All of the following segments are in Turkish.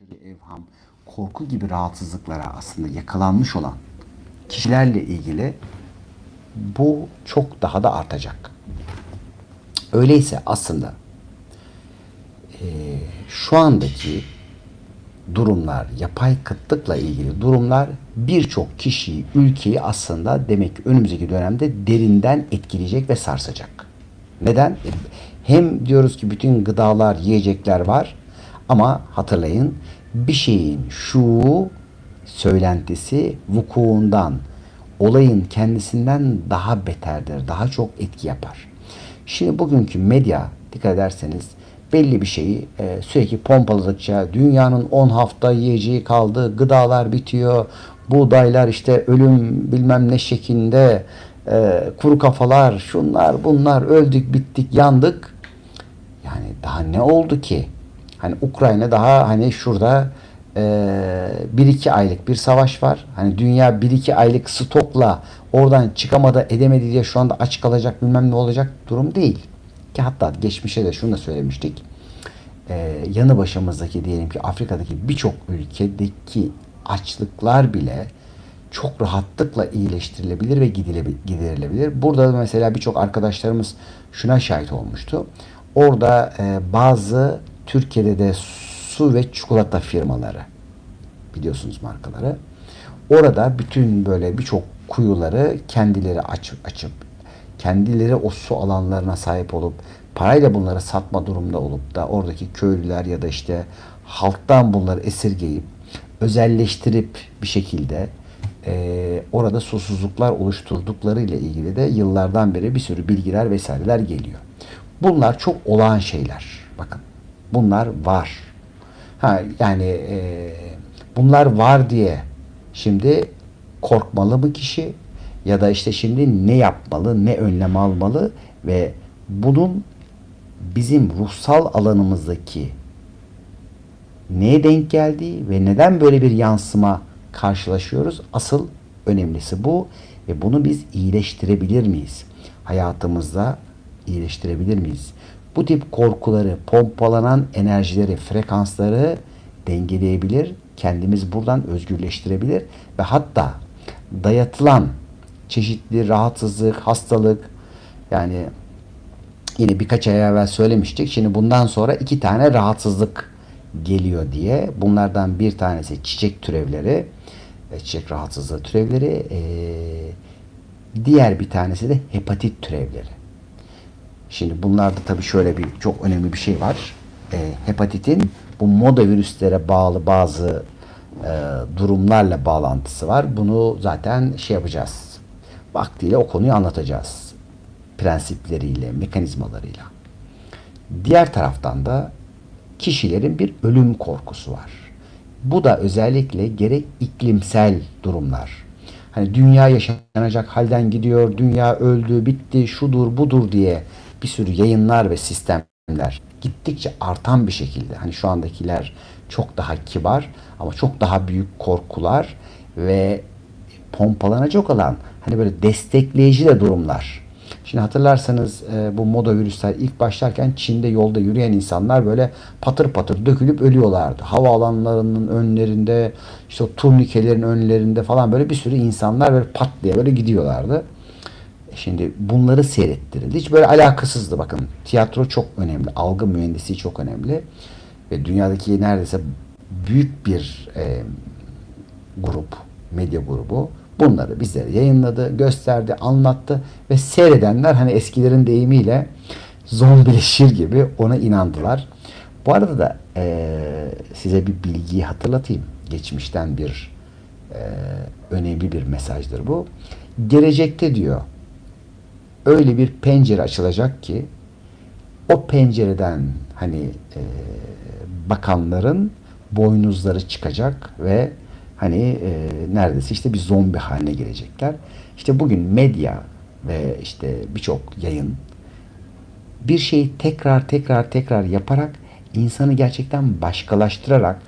aşırı evham, korku gibi rahatsızlıklara aslında yakalanmış olan kişilerle ilgili bu çok daha da artacak. Öyleyse aslında eee, şu andaki durumlar, yapay kıtlıkla ilgili durumlar birçok kişiyi, ülkeyi aslında demek ki önümüzdeki dönemde derinden etkileyecek ve sarsacak. Neden? E, Hem diyoruz ki bütün gıdalar, yiyecekler var ama hatırlayın bir şeyin şu söylentisi vukuundan, olayın kendisinden daha beterdir, daha çok etki yapar. Şimdi bugünkü medya dikkat ederseniz belli bir şeyi e, sürekli pompaladıkça dünyanın 10 hafta yiyeceği kaldı, gıdalar bitiyor, buğdaylar işte ölüm bilmem ne şeklinde, e, kuru kafalar, şunlar bunlar öldük, bittik, yandık. Yani daha ne oldu ki? Hani Ukrayna daha hani şurada e, bir iki aylık bir savaş var. Hani dünya bir iki aylık stokla oradan çıkamadı edemedi diye şu anda aç kalacak bilmem ne olacak durum değil. Ki hatta geçmişe de şunu da söylemiştik. E, yanı başımızdaki diyelim ki Afrika'daki birçok ülkedeki açlıklar bile çok rahatlıkla iyileştirilebilir ve giderilebilir. Burada da mesela birçok arkadaşlarımız şuna şahit olmuştu. Orada e, bazı Türkiye'de de su ve çikolata firmaları biliyorsunuz markaları. Orada bütün böyle birçok kuyuları kendileri açıp açıp kendileri o su alanlarına sahip olup parayla bunları satma durumda olup da oradaki köylüler ya da işte halktan bunları esirgeyip özelleştirip bir şekilde eee, orada susuzluklar oluşturdukları ile ilgili de yıllardan beri bir sürü bilgiler vesaireler geliyor. Bunlar çok olağan şeyler. Bakın bunlar var. Ha yani eee, bunlar var diye şimdi korkmalı mı kişi ya da işte şimdi ne yapmalı, ne önlem almalı ve bunun bizim ruhsal alanımızdaki neye denk geldiği ve neden böyle bir yansıma karşılaşıyoruz? Asıl önemlisi bu ve bunu biz iyileştirebilir miyiz? Hayatımızda iyileştirebilir miyiz? Bu tip korkuları, pompalanan enerjileri, frekansları dengeleyebilir, kendimiz buradan özgürleştirebilir ve hatta dayatılan çeşitli rahatsızlık, hastalık yani yine birkaç ay evvel söylemiştik. Şimdi bundan sonra iki tane rahatsızlık geliyor diye. Bunlardan bir tanesi çiçek türevleri, e, çiçek rahatsızlığı türevleri. e, Diğer bir tanesi de hepatit türevleri. Şimdi bunlarda tabii şöyle bir çok önemli bir şey var. E, hepatitin bu moda virüslere bağlı bazı e, durumlarla bağlantısı var. Bunu zaten şey yapacağız. Vaktiyle o konuyu anlatacağız. Prensipleriyle, mekanizmalarıyla. Diğer taraftan da kişilerin bir ölüm korkusu var. Bu da özellikle gerek iklimsel durumlar. Hani dünya yaşanacak halden gidiyor, dünya öldü, bitti, şudur, budur diye bir sürü yayınlar ve sistemler gittikçe artan bir şekilde. Hani şu andakiler çok daha kibar ama çok daha büyük korkular ve pompalanacak olan hani böyle destekleyici de durumlar. Şimdi hatırlarsanız e, bu moda virüsler ilk başlarken Çin'de yolda yürüyen insanlar böyle patır patır dökülüp ölüyorlardı. Havaalanlarının önlerinde, işte o turnikelerin önlerinde falan böyle bir sürü insanlar böyle pat diye böyle gidiyorlardı. Şimdi bunları seyrettirildi. Hiç böyle alakasızdı bakın. Tiyatro çok önemli. Algı mühendisliği çok önemli. Ve dünyadaki neredeyse büyük bir e, grup, medya grubu bunları bizlere yayınladı, gösterdi, anlattı ve seyredenler hani eskilerin deyimiyle zombileşir gibi ona inandılar. Bu arada da e, size bir bilgiyi hatırlatayım. Geçmişten bir e, önemli bir mesajdır bu. Gelecekte diyor öyle bir pencere açılacak ki o pencereden hani e, bakanların boynuzları çıkacak ve hani e, neredeyse işte bir zombi haline gelecekler. İşte bugün medya ve işte birçok yayın bir şeyi tekrar tekrar tekrar yaparak insanı gerçekten başkalaştırarak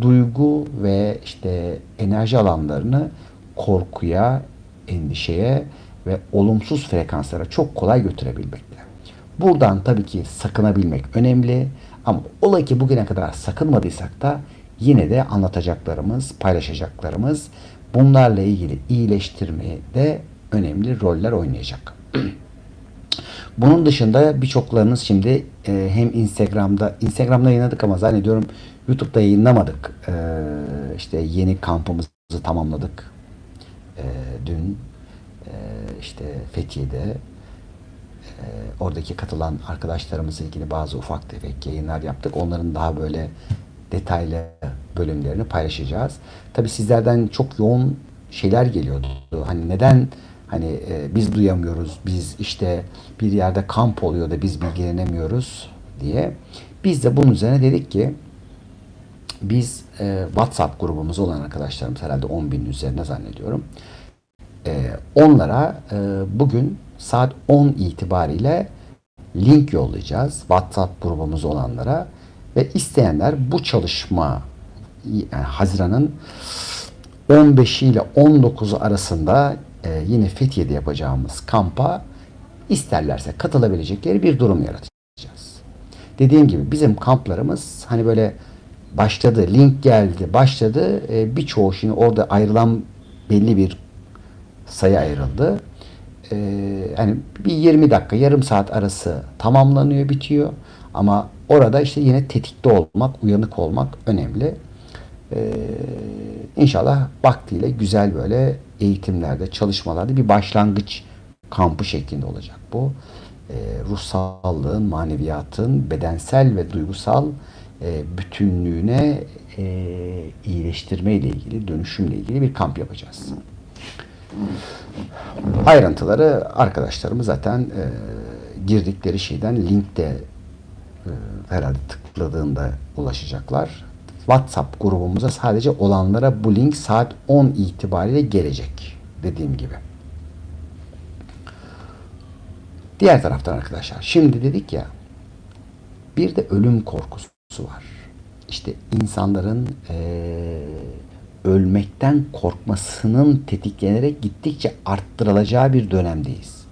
duygu ve işte enerji alanlarını korkuya, endişeye ve olumsuz frekanslara çok kolay götürebilmekte. Buradan tabii ki sakınabilmek önemli ama ola ki bugüne kadar sakınmadıysak da yine de anlatacaklarımız, paylaşacaklarımız bunlarla ilgili iyileştirmeye de önemli roller oynayacak. Bunun dışında birçoklarınız şimdi e, hem Instagram'da Instagram'da yayınladık ama zannediyorum YouTube'da yayınlamadık. E, işte yeni kampımızı tamamladık. E, dün işte Fethiye'de e, oradaki katılan arkadaşlarımızla ilgili bazı ufak tefek yayınlar yaptık. Onların daha böyle detaylı bölümlerini paylaşacağız. Tabii sizlerden çok yoğun şeyler geliyordu. Hani neden hani e, biz duyamıyoruz, biz işte bir yerde kamp oluyor da biz bilgilenemiyoruz diye. Biz de bunun üzerine dedik ki biz e, WhatsApp grubumuz olan arkadaşlarımız herhalde 10 bin üzerine zannediyorum. E, onlara e, bugün saat 10 itibariyle link yollayacağız WhatsApp grubumuz olanlara ve isteyenler bu çalışma yani Haziran'ın 15 ile 19'u arasında e, yine Fethiye'de yapacağımız kampa isterlerse katılabilecekleri bir durum yaratacağız. Dediğim gibi bizim kamplarımız hani böyle başladı, link geldi, başladı. E, birçoğu şimdi orada ayrılan belli bir sayı ayrıldı. E, hani bir 20 dakika, yarım saat arası tamamlanıyor, bitiyor. Ama orada işte yine tetikte olmak, uyanık olmak önemli. Ee, inşallah vaktiyle güzel böyle eğitimlerde, çalışmalarda bir başlangıç kampı şeklinde olacak bu. Ee, ruh sağlığın, maneviyatın, bedensel ve duygusal e, bütünlüğüne e, iyileştirme ile ilgili, dönüşümle ilgili bir kamp yapacağız. Ayrıntıları arkadaşlarımız zaten e, girdikleri şeyden linkte e, herhalde tıkladığında ulaşacaklar. WhatsApp grubumuza sadece olanlara bu link saat 10 itibariyle gelecek. Dediğim gibi. Diğer taraftan arkadaşlar şimdi dedik ya bir de ölüm korkusu var. İşte insanların ee, ölmekten korkmasının tetiklenerek gittikçe arttırılacağı bir dönemdeyiz.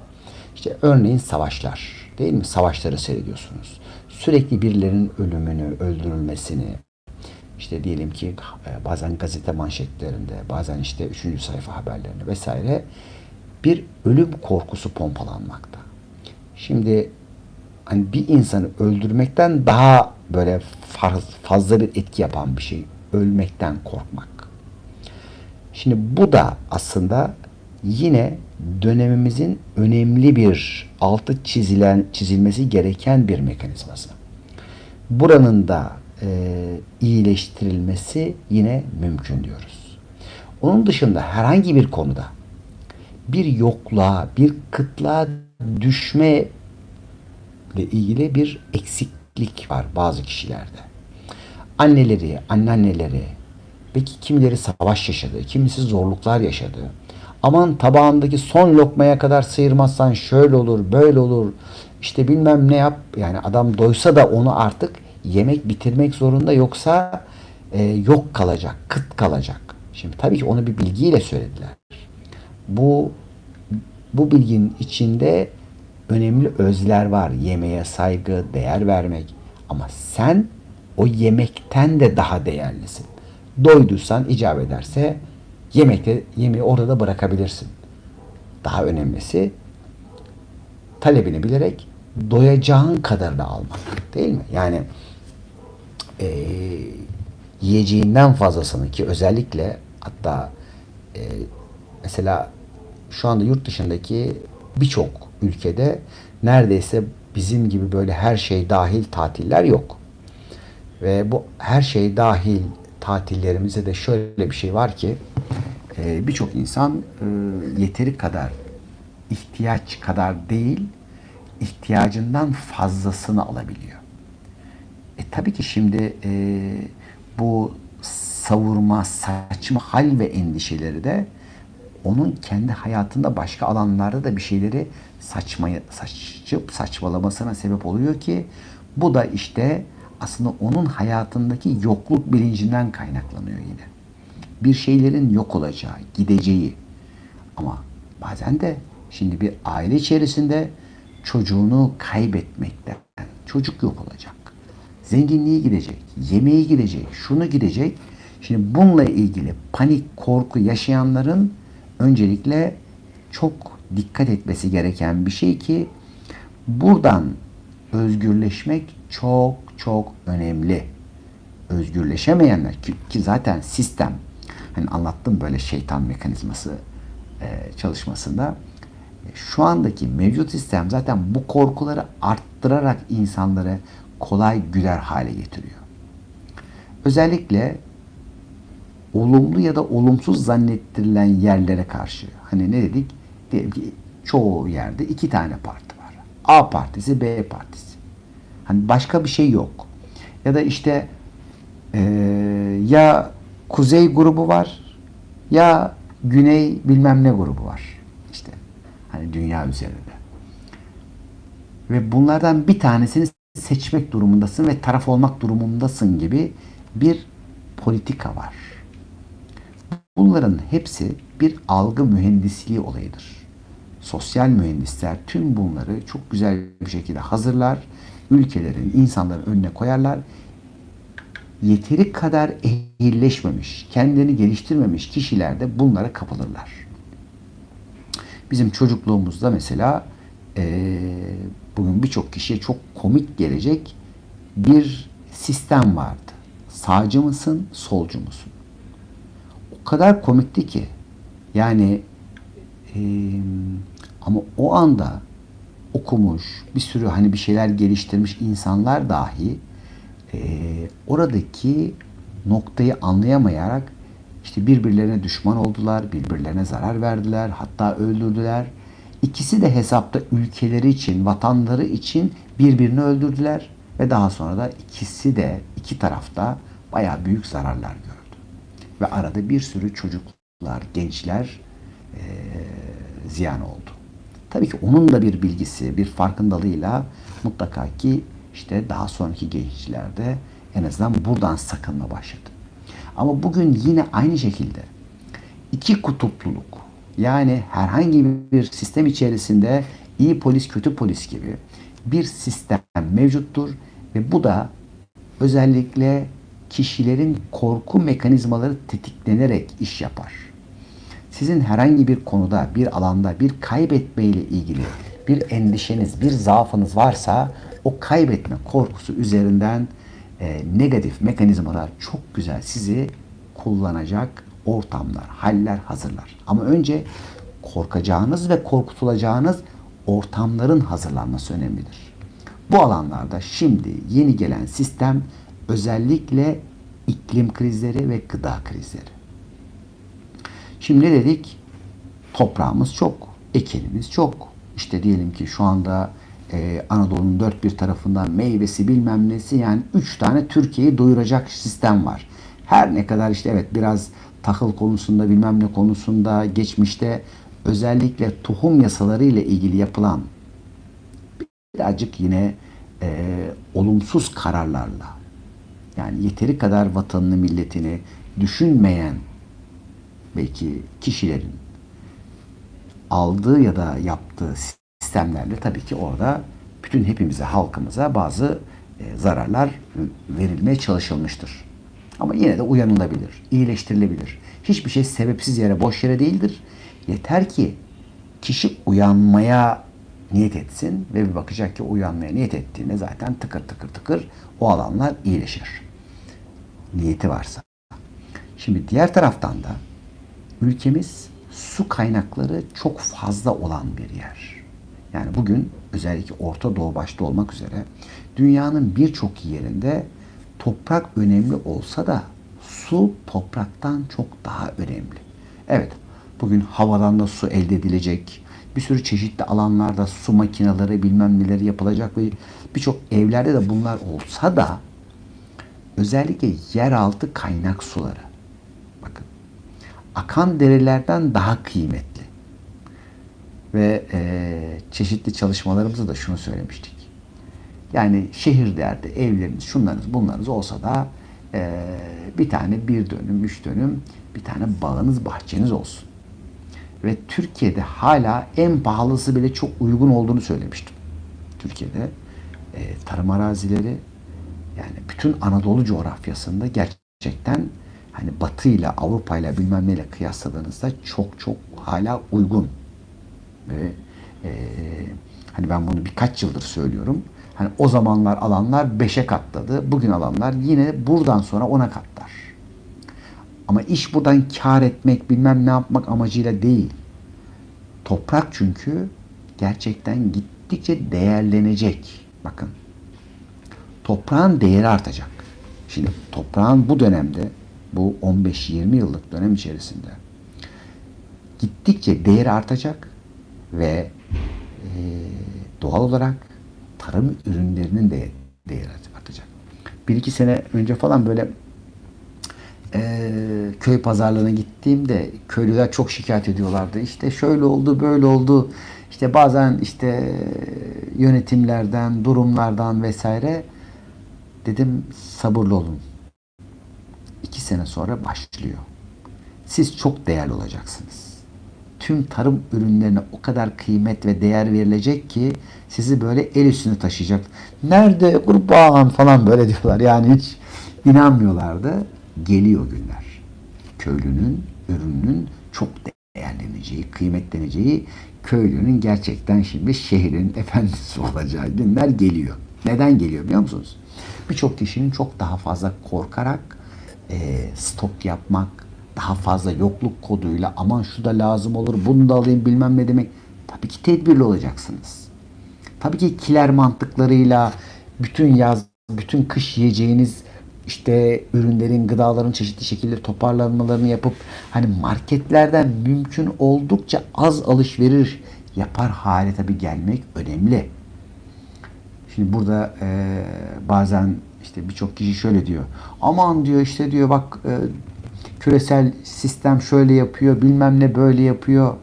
İşte örneğin savaşlar değil mi? Savaşları seyrediyorsunuz. Sürekli birilerinin ölümünü, öldürülmesini, işte diyelim ki e, bazen gazete manşetlerinde, bazen işte üçüncü sayfa haberlerinde vesaire bir ölüm korkusu pompalanmakta. Şimdi hani bir insanı öldürmekten daha böyle fazla bir etki yapan bir şey ölmekten korkmak. Şimdi bu da aslında yine dönemimizin önemli bir altı çizilen çizilmesi gereken bir mekanizması. Buranın da e, iyileştirilmesi yine mümkün diyoruz. Onun dışında herhangi bir konuda bir yokluğa, bir kıtlığa düşme ile ilgili bir eksiklik var bazı kişilerde. Anneleri, anneanneleri, belki kimileri savaş yaşadı, kimisi zorluklar yaşadı. Aman tabağındaki son lokmaya kadar sıyırmazsan şöyle olur, böyle olur. İşte bilmem ne yap. Yani adam doysa da onu artık yemek bitirmek zorunda yoksa e, yok kalacak, kıt kalacak. Şimdi tabii ki onu bir bilgiyle söylediler. Bu bu bilginin içinde önemli özler var. Yemeğe saygı, değer vermek. Ama sen o yemekten de daha değerlisin. Doyduysan icap ederse yemekte yemeği orada da bırakabilirsin. Daha önemlisi talebini bilerek doyacağın kadarını almak. Değil mi? Yani e, yiyeceğinden fazlasını ki özellikle hatta e, mesela şu anda yurt dışındaki birçok ülkede neredeyse bizim gibi böyle her şey dahil tatiller yok. Ve bu her şey dahil tatillerimizde de şöyle bir şey var ki e, birçok insan e, yeteri kadar ihtiyaç kadar değil ihtiyacından fazlasını alabiliyor. E, tabii ki şimdi e, bu savurma, saçma hal ve endişeleri de onun kendi hayatında başka alanlarda da bir şeyleri saçmaya, saçıp saçmalamasına sebep oluyor ki bu da işte aslında onun hayatındaki yokluk bilincinden kaynaklanıyor yine. Bir şeylerin yok olacağı, gideceği. Ama bazen de şimdi bir aile içerisinde çocuğunu kaybetmekten, çocuk yok olacak Zenginliği gidecek, yemeği gidecek, şunu gidecek. Şimdi bununla ilgili panik, korku yaşayanların öncelikle çok dikkat etmesi gereken bir şey ki buradan özgürleşmek çok çok önemli. Özgürleşemeyenler ki, ki zaten sistem hani anlattım böyle şeytan mekanizması e, çalışmasında şu andaki mevcut sistem zaten bu korkuları arttırarak insanları kolay güler hale getiriyor. Özellikle olumlu ya da olumsuz zannettirilen yerlere karşı hani ne dedik? Diyelim ki çoğu yerde iki tane parti var. A partisi, B partisi. Hani başka bir şey yok. Ya da işte e, ya kuzey grubu var ya güney bilmem ne grubu var. İşte hani dünya üzerinde. Ve bunlardan bir tanesini seçmek durumundasın ve taraf olmak durumundasın gibi bir politika var. Bunların hepsi bir algı mühendisliği olayıdır. Sosyal mühendisler tüm bunları çok güzel bir şekilde hazırlar, ülkelerin, insanların önüne koyarlar. Yeteri kadar ehilleşmemiş, kendini geliştirmemiş kişiler de bunlara kapılırlar. Bizim çocukluğumuzda mesela e, bugün birçok kişiye çok komik gelecek bir sistem vardı. Sağcı mısın, solcu musun? O kadar komikti ki. Yani e, ama o anda okumuş, bir sürü hani bir şeyler geliştirmiş insanlar dahi e, oradaki noktayı anlayamayarak işte birbirlerine düşman oldular, birbirlerine zarar verdiler, hatta öldürdüler. İkisi de hesapta ülkeleri için, vatanları için birbirini öldürdüler ve daha sonra da ikisi de iki tarafta bayağı büyük zararlar gördü. Ve arada bir sürü çocuklar, gençler e, ziyan oldu. Tabii ki onun da bir bilgisi, bir farkındalığıyla mutlaka ki işte daha sonraki gençlerde en azından buradan sakınma başladı. Ama bugün yine aynı şekilde iki kutupluluk yani herhangi bir sistem içerisinde iyi polis kötü polis gibi bir sistem mevcuttur ve bu da özellikle kişilerin korku mekanizmaları tetiklenerek iş yapar. Sizin herhangi bir konuda, bir alanda bir kaybetme ile ilgili bir endişeniz, bir zaafınız varsa o kaybetme korkusu üzerinden e, negatif mekanizmalar çok güzel sizi kullanacak ortamlar, haller hazırlar. Ama önce korkacağınız ve korkutulacağınız ortamların hazırlanması önemlidir. Bu alanlarda şimdi yeni gelen sistem özellikle iklim krizleri ve gıda krizleri. Şimdi dedik? Toprağımız çok, ekinimiz çok. İşte diyelim ki şu anda e, Anadolu'nun dört bir tarafından meyvesi bilmem nesi yani üç tane Türkiye'yi doyuracak sistem var. Her ne kadar işte evet biraz tahıl konusunda bilmem ne konusunda geçmişte özellikle tohum yasaları ile ilgili yapılan birazcık yine e, olumsuz kararlarla yani yeteri kadar vatanını milletini düşünmeyen belki kişilerin aldığı ya da yaptığı sistemlerle tabii ki orada bütün hepimize, halkımıza bazı e, zararlar verilmeye çalışılmıştır. Ama yine de uyanılabilir, iyileştirilebilir. Hiçbir şey sebepsiz yere, boş yere değildir. Yeter ki kişi uyanmaya niyet etsin ve bir bakacak ki uyanmaya niyet ettiğinde zaten tıkır tıkır tıkır o alanlar iyileşir. Niyeti varsa. Şimdi diğer taraftan da ülkemiz su kaynakları çok fazla olan bir yer. Yani bugün özellikle Orta Doğu başta olmak üzere dünyanın birçok yerinde toprak önemli olsa da su topraktan çok daha önemli. Evet, bugün havadan da su elde edilecek. Bir sürü çeşitli alanlarda su makineleri bilmem neleri yapılacak ve birçok evlerde de bunlar olsa da özellikle yeraltı kaynak suları. Akan derelerden daha kıymetli. Ve e, çeşitli çalışmalarımızda da şunu söylemiştik. Yani şehirlerde evleriniz, şunlarınız, bunlarınız olsa da e, bir tane bir dönüm, üç dönüm bir tane bağınız, bahçeniz olsun. Ve Türkiye'de hala en pahalısı bile çok uygun olduğunu söylemiştim. Türkiye'de e, tarım arazileri, Yani bütün Anadolu coğrafyasında gerçekten hani Batı ile Avrupa ile bilmem neyle kıyasladığınızda çok çok hala uygun. Ve e, hani ben bunu birkaç yıldır söylüyorum. Hani o zamanlar alanlar 5'e katladı. Bugün alanlar yine buradan sonra 10'a katlar. Ama iş buradan kar etmek, bilmem ne yapmak amacıyla değil. Toprak çünkü gerçekten gittikçe değerlenecek. Bakın. Toprağın değeri artacak. Şimdi toprağın bu dönemde, bu 15-20 yıllık dönem içerisinde gittikçe değeri artacak ve e, doğal olarak tarım ürünlerinin de değeri artacak. Bir iki sene önce falan böyle e, köy pazarlarına gittiğimde köylüler çok şikayet ediyorlardı. İşte şöyle oldu, böyle oldu. İşte bazen işte yönetimlerden, durumlardan vesaire dedim sabırlı olun. Sene sonra başlıyor. Siz çok değerli olacaksınız. Tüm tarım ürünlerine o kadar kıymet ve değer verilecek ki sizi böyle el üstüne taşıyacak. Nerede kurban falan böyle diyorlar. Yani hiç inanmıyorlardı. Geliyor günler. Köylünün, ürünün çok değerleneceği, kıymetleneceği, köylünün gerçekten şimdi şehrin efendisi olacağı günler geliyor. Neden geliyor biliyor musunuz? Birçok kişinin çok daha fazla korkarak e, stok yapmak, daha fazla yokluk koduyla aman şu da lazım olur, bunu da alayım bilmem ne demek. Tabii ki tedbirli olacaksınız. Tabii ki kiler mantıklarıyla bütün yaz, bütün kış yiyeceğiniz işte ürünlerin, gıdaların çeşitli şekilde toparlanmalarını yapıp hani marketlerden mümkün oldukça az alışveriş yapar hale tabii gelmek önemli. Şimdi burada e, bazen işte birçok kişi şöyle diyor. Aman diyor işte diyor bak e, küresel sistem şöyle yapıyor, bilmem ne böyle yapıyor.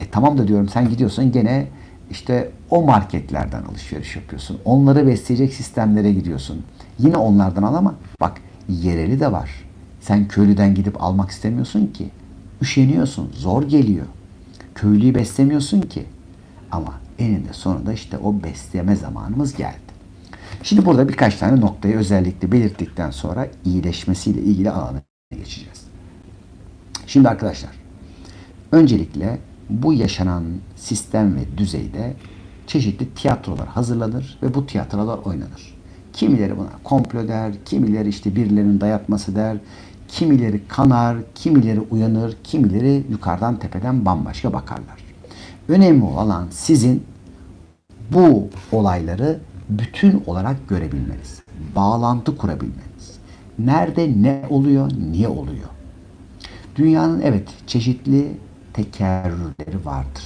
E tamam da diyorum sen gidiyorsun gene işte o marketlerden alışveriş yapıyorsun. Onları besleyecek sistemlere gidiyorsun. Yine onlardan al ama bak yereli de var. Sen köylüden gidip almak istemiyorsun ki. Üşeniyorsun, zor geliyor. Köylüyü beslemiyorsun ki. Ama eninde sonunda işte o besleme zamanımız geldi. Şimdi burada birkaç tane noktayı özellikle belirttikten sonra iyileşmesiyle ilgili alana geçeceğiz. Şimdi arkadaşlar, öncelikle bu yaşanan sistem ve düzeyde çeşitli tiyatrolar hazırlanır ve bu tiyatrolar oynanır. Kimileri buna komplo der, kimileri işte birilerinin dayatması der, kimileri kanar, kimileri uyanır, kimileri yukarıdan tepeden bambaşka bakarlar. Önemli olan sizin bu olayları bütün olarak görebilmeniz, bağlantı kurabilmeniz. Nerede ne oluyor, niye oluyor? Dünyanın evet çeşitli tekerrürleri vardır.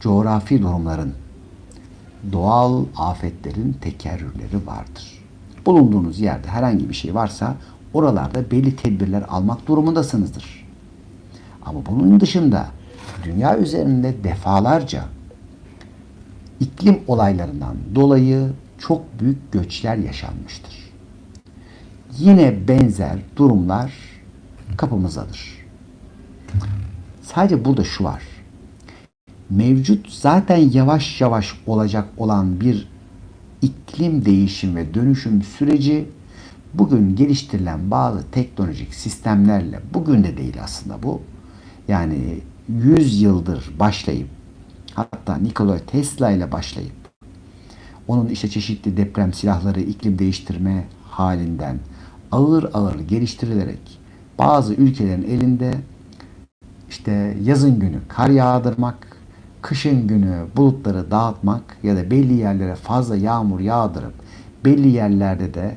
Coğrafi durumların, doğal afetlerin tekerrürleri vardır. Bulunduğunuz yerde herhangi bir şey varsa oralarda belli tedbirler almak durumundasınızdır. Ama bunun dışında dünya üzerinde defalarca iklim olaylarından dolayı çok büyük göçler yaşanmıştır. Yine benzer durumlar kapımızdadır. Sadece burada şu var. Mevcut zaten yavaş yavaş olacak olan bir iklim değişim ve dönüşüm süreci bugün geliştirilen bazı teknolojik sistemlerle bugün de değil aslında bu. Yani 100 yıldır başlayıp hatta Nikola Tesla ile başlayıp onun işte çeşitli deprem silahları iklim değiştirme halinden ağır ağır geliştirilerek bazı ülkelerin elinde işte yazın günü kar yağdırmak, kışın günü bulutları dağıtmak ya da belli yerlere fazla yağmur yağdırıp belli yerlerde de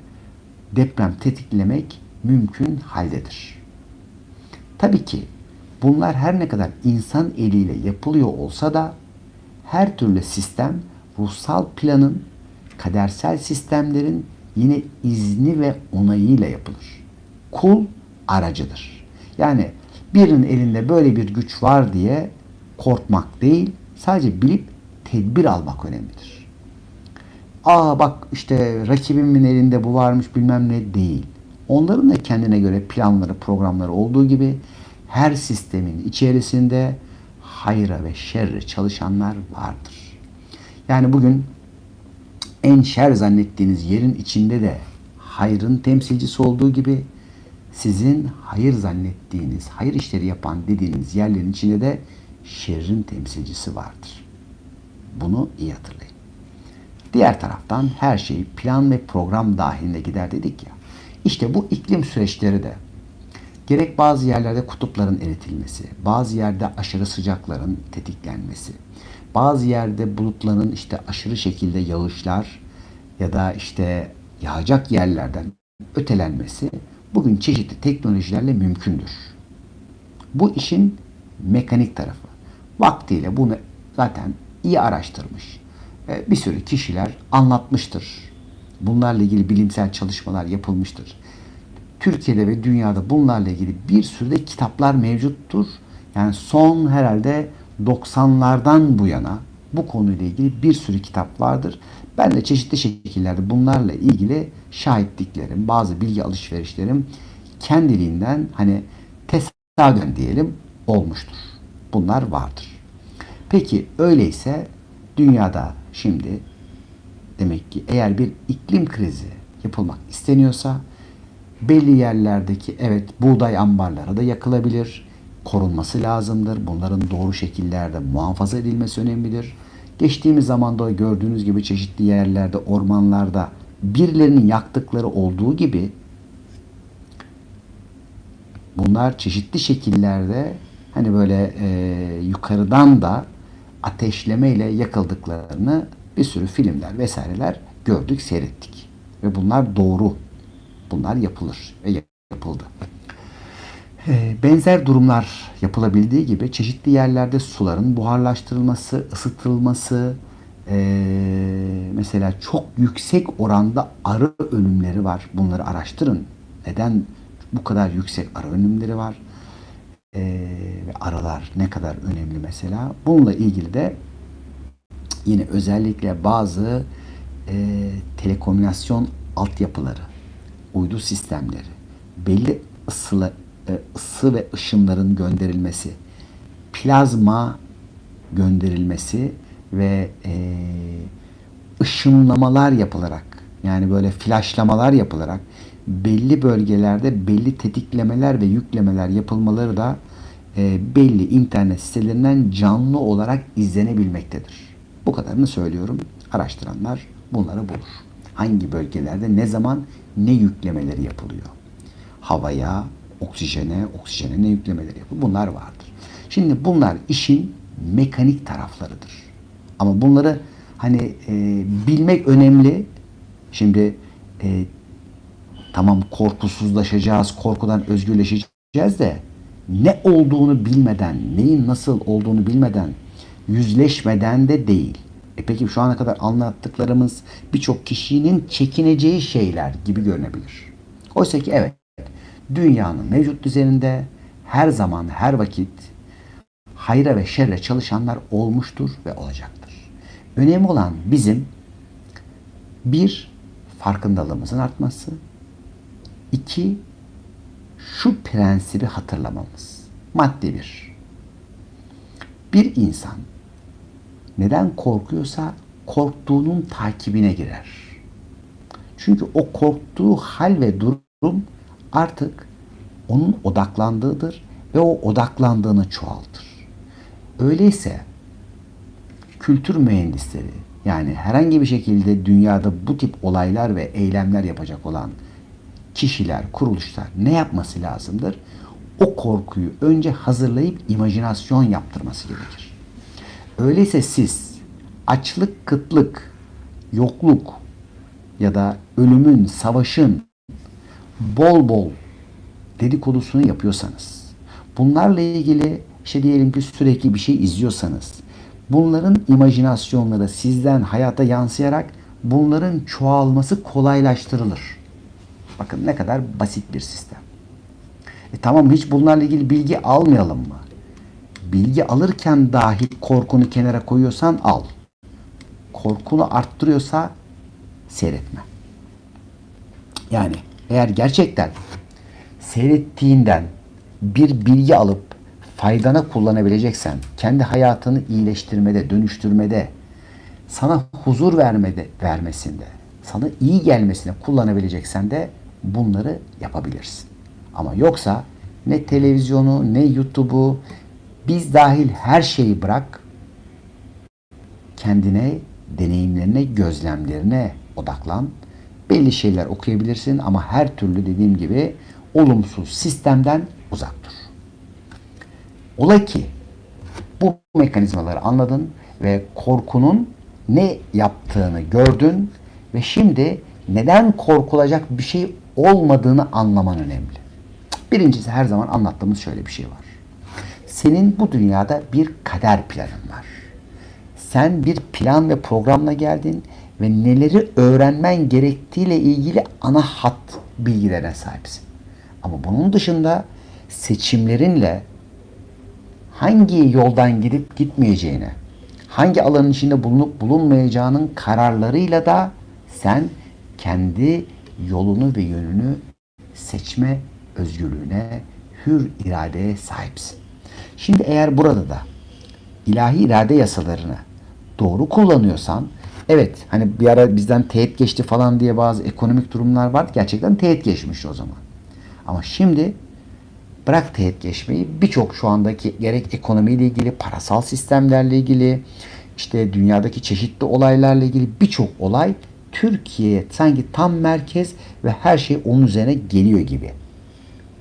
deprem tetiklemek mümkün haldedir. Tabii ki bunlar her ne kadar insan eliyle yapılıyor olsa da her türlü sistem ruhsal planın, kadersel sistemlerin yine izni ve onayıyla yapılır. Kul aracıdır. Yani birinin elinde böyle bir güç var diye korkmak değil, sadece bilip tedbir almak önemlidir. Aa bak işte rakibimin elinde bu varmış bilmem ne değil. Onların da kendine göre planları, programları olduğu gibi her sistemin içerisinde hayra ve şerre çalışanlar vardır. Yani bugün en şer zannettiğiniz yerin içinde de hayrın temsilcisi olduğu gibi sizin hayır zannettiğiniz, hayır işleri yapan dediğiniz yerlerin içinde de şerrin temsilcisi vardır. Bunu iyi hatırlayın. Diğer taraftan her şey plan ve program dahilinde gider dedik ya. İşte bu iklim süreçleri de gerek bazı yerlerde kutupların eritilmesi, bazı yerde aşırı sıcakların tetiklenmesi, bazı yerde bulutların işte aşırı şekilde yağışlar ya da işte yağacak yerlerden ötelenmesi bugün çeşitli teknolojilerle mümkündür. Bu işin mekanik tarafı. Vaktiyle bunu zaten iyi araştırmış. Bir sürü kişiler anlatmıştır. Bunlarla ilgili bilimsel çalışmalar yapılmıştır. Türkiye'de ve dünyada bunlarla ilgili bir sürü de kitaplar mevcuttur. Yani son herhalde 90'lardan bu yana bu konuyla ilgili bir sürü kitap vardır. Ben de çeşitli şekillerde bunlarla ilgili şahitliklerim, bazı bilgi alışverişlerim kendiliğinden hani tesadüfen diyelim olmuştur. Bunlar vardır. Peki öyleyse dünyada şimdi demek ki eğer bir iklim krizi yapılmak isteniyorsa belli yerlerdeki evet buğday ambarları da yakılabilir. Korunması lazımdır. Bunların doğru şekillerde muhafaza edilmesi önemlidir. Geçtiğimiz zamanda gördüğünüz gibi çeşitli yerlerde, ormanlarda birilerinin yaktıkları olduğu gibi bunlar çeşitli şekillerde hani böyle e, yukarıdan da ateşlemeyle yakıldıklarını bir sürü filmler vesaireler gördük, seyrettik. Ve bunlar doğru. Bunlar yapılır ve yapıldı. Ee, Benzer durumlar yapılabildiği gibi çeşitli yerlerde suların buharlaştırılması, ısıtılması, ee, mesela çok yüksek oranda arı ölümleri var. Bunları araştırın. Neden bu kadar yüksek arı ölümleri var? Ee, ve arılar ne kadar önemli mesela? Bununla ilgili de yine özellikle bazı e, telekomünikasyon altyapıları, uydu sistemleri, belli ısılı, e, ısı ve ışınların gönderilmesi, plazma gönderilmesi ve e, ışınlamalar yapılarak yani böyle flashlamalar yapılarak belli bölgelerde belli tetiklemeler ve yüklemeler yapılmaları da e, belli internet sitelerinden canlı olarak izlenebilmektedir. Bu kadarını söylüyorum. Araştıranlar bunları bulur. Hangi bölgelerde ne zaman ne yüklemeleri yapılıyor? Havaya, oksijene, oksijene ne yüklemeleri yapılıyor? Bunlar vardır. Şimdi bunlar işin mekanik taraflarıdır. Ama bunları hani e, bilmek önemli. Şimdi e, tamam korkusuzlaşacağız, korkudan özgürleşeceğiz de ne olduğunu bilmeden, neyin nasıl olduğunu bilmeden, yüzleşmeden de değil. E peki şu ana kadar anlattıklarımız birçok kişinin çekineceği şeyler gibi görünebilir. Oysa ki evet, dünyanın mevcut düzeninde her zaman, her vakit hayra ve şerre çalışanlar olmuştur ve olacaktır. Önemli olan bizim bir, farkındalığımızın artması, iki, şu prensibi hatırlamamız. Madde bir. Bir insan neden korkuyorsa korktuğunun takibine girer. Çünkü o korktuğu hal ve durum artık onun odaklandığıdır ve o odaklandığını çoğaltır. Öyleyse kültür mühendisleri yani herhangi bir şekilde dünyada bu tip olaylar ve eylemler yapacak olan kişiler, kuruluşlar ne yapması lazımdır? O korkuyu önce hazırlayıp imajinasyon yaptırması gerekir. Öyleyse siz açlık, kıtlık, yokluk ya da ölümün, savaşın bol bol dedikodusunu yapıyorsanız, bunlarla ilgili işte diyelim ki sürekli bir şey izliyorsanız, bunların imajinasyonları sizden hayata yansıyarak bunların çoğalması kolaylaştırılır. Bakın ne kadar basit bir sistem. E tamam hiç bunlarla ilgili bilgi almayalım mı? Bilgi alırken dahi korkunu kenara koyuyorsan al. Korkunu arttırıyorsa seyretme. Yani eğer gerçekten seyrettiğinden bir bilgi alıp faydana kullanabileceksen, kendi hayatını iyileştirmede, dönüştürmede, sana huzur vermede, vermesinde, sana iyi gelmesine kullanabileceksen de bunları yapabilirsin. Ama yoksa ne televizyonu ne YouTube'u biz dahil her şeyi bırak kendine, deneyimlerine, gözlemlerine odaklan. Belli şeyler okuyabilirsin ama her türlü dediğim gibi olumsuz sistemden uzak dur. Ola ki bu mekanizmaları anladın ve korkunun ne yaptığını gördün ve şimdi neden korkulacak bir şey olmadığını anlaman önemli. Birincisi her zaman anlattığımız şöyle bir şey var. Senin bu dünyada bir kader planın var. Sen bir plan ve programla geldin ve neleri öğrenmen gerektiğiyle ilgili ana hat bilgilerine sahipsin. Ama bunun dışında seçimlerinle hangi yoldan gidip gitmeyeceğine, hangi alanın içinde bulunup bulunmayacağının kararlarıyla da sen kendi yolunu ve yönünü seçme özgürlüğüne, hür iradeye sahipsin. Şimdi eğer burada da ilahi irade yasalarını doğru kullanıyorsan evet hani bir ara bizden teğet geçti falan diye bazı ekonomik durumlar vardı. Gerçekten teğet geçmiş o zaman. Ama şimdi bırak teğet geçmeyi birçok şu andaki gerek ekonomiyle ilgili, parasal sistemlerle ilgili, işte dünyadaki çeşitli olaylarla ilgili birçok olay Türkiye'ye sanki tam merkez ve her şey onun üzerine geliyor gibi.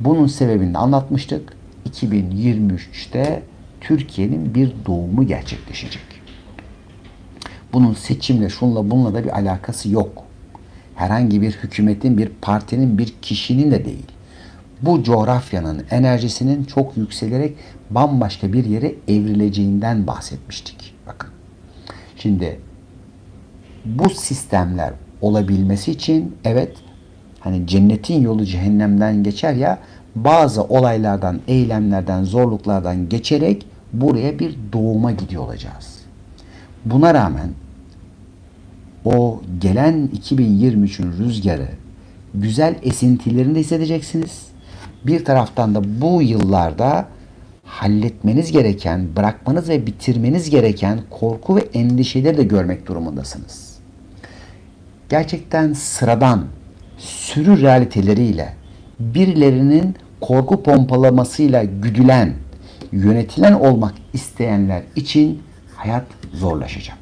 Bunun sebebini de anlatmıştık. 2023'te Türkiye'nin bir doğumu gerçekleşecek. Bunun seçimle, şunla bununla da bir alakası yok. Herhangi bir hükümetin, bir partinin, bir kişinin de değil. Bu coğrafyanın enerjisinin çok yükselerek bambaşka bir yere evrileceğinden bahsetmiştik. Bakın. Şimdi bu sistemler olabilmesi için evet hani cennetin yolu cehennemden geçer ya bazı olaylardan, eylemlerden, zorluklardan geçerek buraya bir doğuma gidiyor olacağız. Buna rağmen o gelen 2023'ün rüzgarı güzel esintilerini de hissedeceksiniz. Bir taraftan da bu yıllarda halletmeniz gereken, bırakmanız ve bitirmeniz gereken korku ve endişeleri de görmek durumundasınız. Gerçekten sıradan, sürü realiteleriyle birilerinin korku pompalamasıyla güdülen, yönetilen olmak isteyenler için hayat zorlaşacak.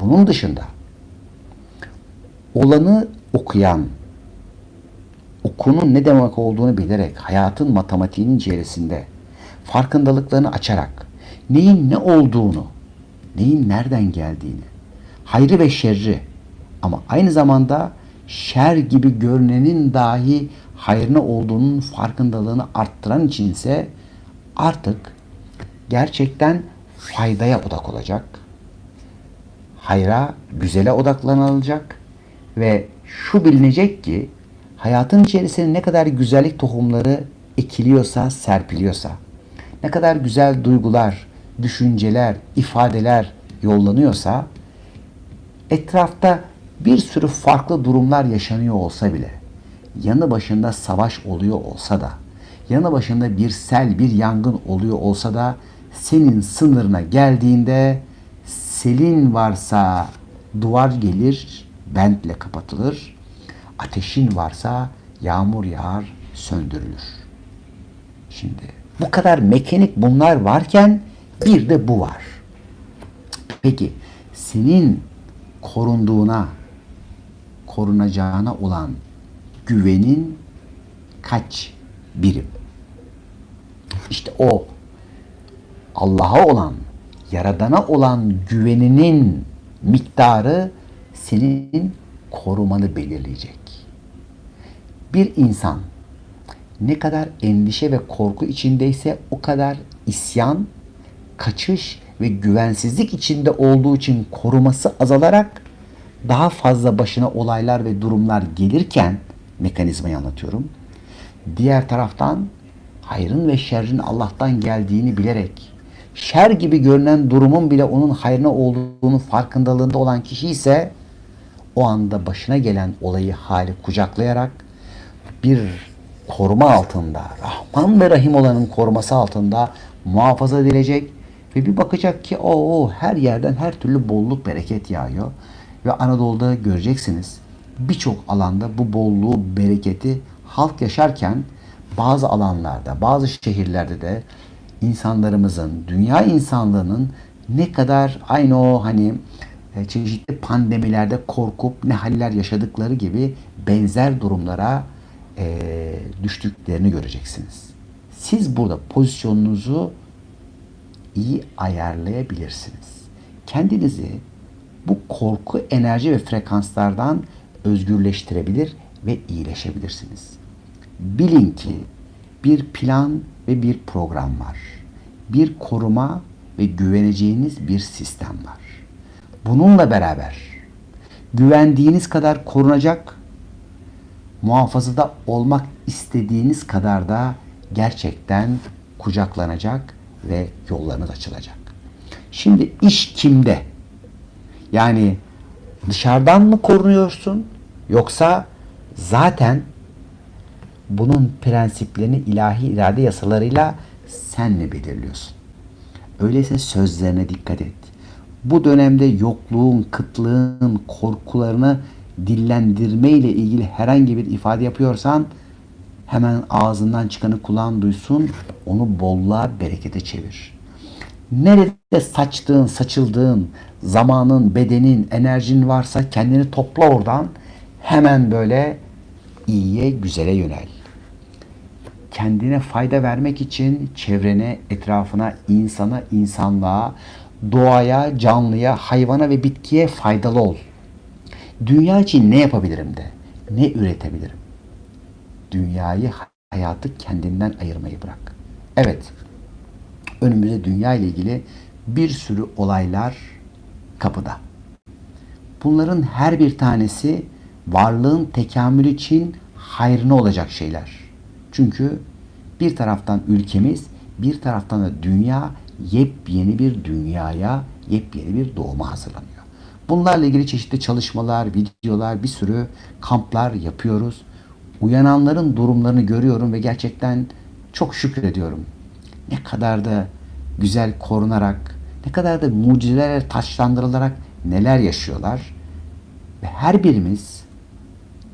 Bunun dışında olanı okuyan, okunun ne demek olduğunu bilerek hayatın matematiğinin içerisinde farkındalıklarını açarak neyin ne olduğunu, neyin nereden geldiğini, hayrı ve şerri ama aynı zamanda şer gibi görünenin dahi hayrına olduğunun farkındalığını arttıran için ise artık gerçekten faydaya odak olacak. Hayra, güzele odaklanılacak ve şu bilinecek ki hayatın içerisine ne kadar güzellik tohumları ekiliyorsa, serpiliyorsa, ne kadar güzel duygular, düşünceler, ifadeler yollanıyorsa etrafta bir sürü farklı durumlar yaşanıyor olsa bile, yanı başında savaş oluyor olsa da, yanı başında bir sel, bir yangın oluyor olsa da senin sınırına geldiğinde selin varsa duvar gelir, bentle kapatılır. Ateşin varsa yağmur yağar, söndürülür. Şimdi bu kadar mekanik bunlar varken bir de bu var. Peki senin korunduğuna, korunacağına olan güvenin kaç birim? İşte o Allah'a olan, Yaradan'a olan güveninin miktarı senin korumanı belirleyecek. Bir insan ne kadar endişe ve korku içindeyse o kadar isyan, kaçış ve güvensizlik içinde olduğu için koruması azalarak daha fazla başına olaylar ve durumlar gelirken mekanizmayı anlatıyorum. Diğer taraftan hayrın ve şerrin Allah'tan geldiğini bilerek şer gibi görünen durumun bile onun hayrına olduğunu farkındalığında olan kişi ise o anda başına gelen olayı hali kucaklayarak bir koruma altında, Rahman ve Rahim olanın koruması altında muhafaza edilecek ve bir bakacak ki o her yerden her türlü bolluk bereket yağıyor. Ve Anadolu'da göreceksiniz birçok alanda bu bolluğu, bereketi halk yaşarken bazı alanlarda, bazı şehirlerde de insanlarımızın, dünya insanlığının ne kadar aynı o hani e, çeşitli pandemilerde korkup ne haller yaşadıkları gibi benzer durumlara e, düştüklerini göreceksiniz. Siz burada pozisyonunuzu iyi ayarlayabilirsiniz. Kendinizi bu korku, enerji ve frekanslardan özgürleştirebilir ve iyileşebilirsiniz. Bilin ki bir plan ve bir program var. Bir koruma ve güveneceğiniz bir sistem var. Bununla beraber güvendiğiniz kadar korunacak, muhafazada olmak istediğiniz kadar da gerçekten kucaklanacak ve yollarınız açılacak. Şimdi iş kimde? Yani dışarıdan mı korunuyorsun yoksa zaten bunun prensiplerini ilahi irade yasalarıyla sen mi belirliyorsun? Öyleyse sözlerine dikkat et. Bu dönemde yokluğun, kıtlığın, korkularını dillendirme ile ilgili herhangi bir ifade yapıyorsan hemen ağzından çıkanı kulağın duysun, onu bolluğa, berekete çevir. Nerede saçtığın, saçıldığın, zamanın, bedenin, enerjin varsa kendini topla oradan. Hemen böyle iyiye, güzele yönel. Kendine fayda vermek için çevrene, etrafına, insana, insanlığa, doğaya, canlıya, hayvana ve bitkiye faydalı ol. Dünya için ne yapabilirim de, ne üretebilirim? Dünyayı, hayatı kendinden ayırmayı bırak. Evet, önümüzde dünya ile ilgili bir sürü olaylar kapıda. Bunların her bir tanesi varlığın tekamülü için hayrına olacak şeyler. Çünkü bir taraftan ülkemiz, bir taraftan da dünya yepyeni bir dünyaya, yepyeni bir doğuma hazırlanıyor. Bunlarla ilgili çeşitli çalışmalar, videolar, bir sürü kamplar yapıyoruz. Uyananların durumlarını görüyorum ve gerçekten çok şükrediyorum. Ne kadar da güzel korunarak, ne kadar da mucizelerle taşlandırılarak neler yaşıyorlar. Ve her birimiz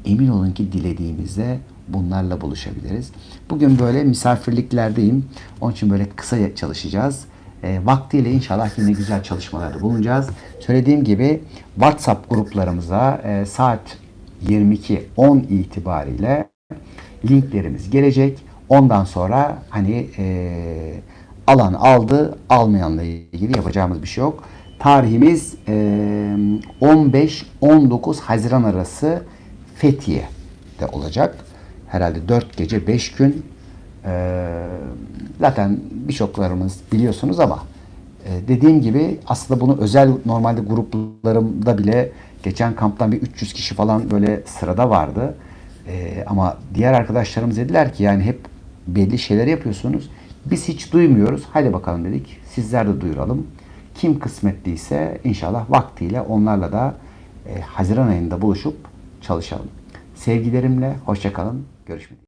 emin olun ki dilediğimizde bunlarla buluşabiliriz. Bugün böyle misafirliklerdeyim. Onun için böyle kısa çalışacağız. E, vaktiyle inşallah yine güzel çalışmalarda bulunacağız. Söylediğim gibi WhatsApp gruplarımıza e, saat 22.10 itibariyle linklerimiz gelecek. Ondan sonra hani e, alan aldı, almayanla ilgili yapacağımız bir şey yok. Tarihimiz e, 15-19 Haziran arası Fethiye'de olacak. Herhalde 4 gece 5 gün. E, zaten birçoklarımız biliyorsunuz ama e, dediğim gibi aslında bunu özel normalde gruplarımda bile geçen kamptan bir 300 kişi falan böyle sırada vardı. E, ama diğer arkadaşlarımız dediler ki yani hep belli şeyler yapıyorsunuz. Biz hiç duymuyoruz. Hadi bakalım dedik. Sizler de duyuralım. Kim kısmetliyse inşallah vaktiyle onlarla da e, Haziran ayında buluşup çalışalım. Sevgilerimle hoşçakalın. Görüşmek üzere.